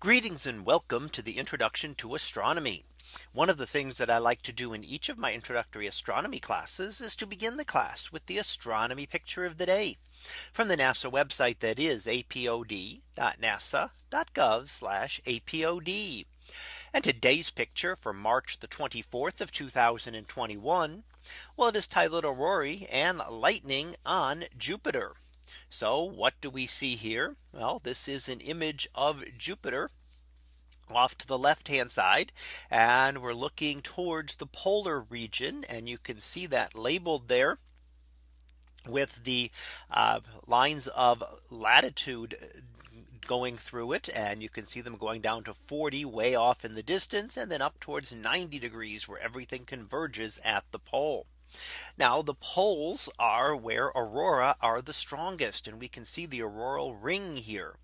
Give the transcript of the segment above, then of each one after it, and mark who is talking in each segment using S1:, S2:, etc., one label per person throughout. S1: Greetings and welcome to the introduction to astronomy. One of the things that I like to do in each of my introductory astronomy classes is to begin the class with the astronomy picture of the day from the NASA website that is apod.nasa.gov apod. And today's picture for March the 24th of 2021. Well, it is titled Aurora and Lightning on Jupiter. So what do we see here? Well, this is an image of Jupiter off to the left hand side and we're looking towards the polar region and you can see that labeled there with the uh, lines of latitude going through it and you can see them going down to 40 way off in the distance and then up towards 90 degrees where everything converges at the pole. Now the poles are where aurora are the strongest and we can see the auroral ring here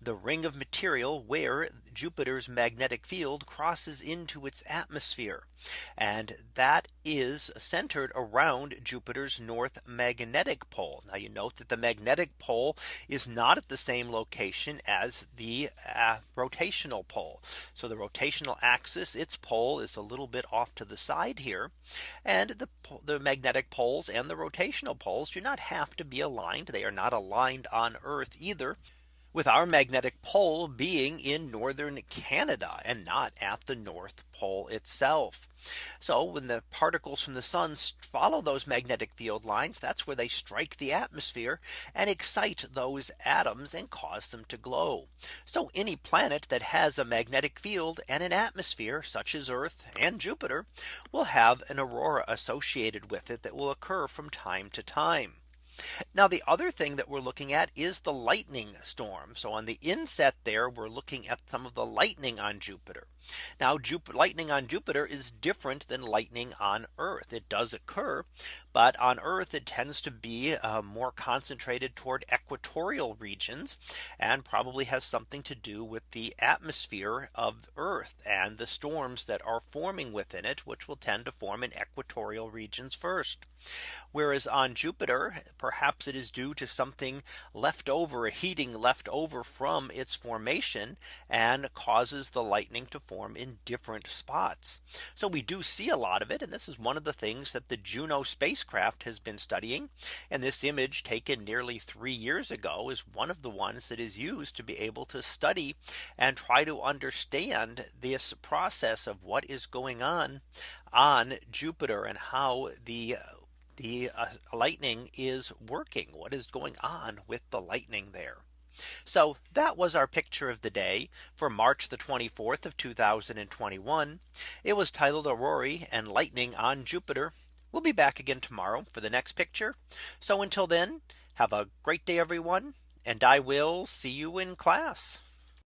S1: the ring of material where Jupiter's magnetic field crosses into its atmosphere. And that is centered around Jupiter's north magnetic pole. Now you note that the magnetic pole is not at the same location as the uh, rotational pole. So the rotational axis its pole is a little bit off to the side here. And the, the the magnetic poles and the rotational poles do not have to be aligned. They are not aligned on Earth either with our magnetic pole being in northern Canada and not at the North Pole itself. So when the particles from the sun follow those magnetic field lines, that's where they strike the atmosphere and excite those atoms and cause them to glow. So any planet that has a magnetic field and an atmosphere such as Earth and Jupiter will have an aurora associated with it that will occur from time to time. Now the other thing that we're looking at is the lightning storm. So on the inset there we're looking at some of the lightning on Jupiter. Now Jupiter, lightning on Jupiter is different than lightning on Earth. It does occur, but on Earth it tends to be uh, more concentrated toward equatorial regions and probably has something to do with the atmosphere of Earth and the storms that are forming within it, which will tend to form in equatorial regions first. Whereas on Jupiter, perhaps it is due to something left over heating left over from its formation and causes the lightning to form in different spots. So we do see a lot of it. And this is one of the things that the Juno spacecraft has been studying. And this image taken nearly three years ago is one of the ones that is used to be able to study and try to understand this process of what is going on on Jupiter and how the the uh, lightning is working. What is going on with the lightning there? So that was our picture of the day for March the 24th of 2021. It was titled Aurorae and Lightning on Jupiter. We'll be back again tomorrow for the next picture. So until then, have a great day, everyone, and I will see you in class.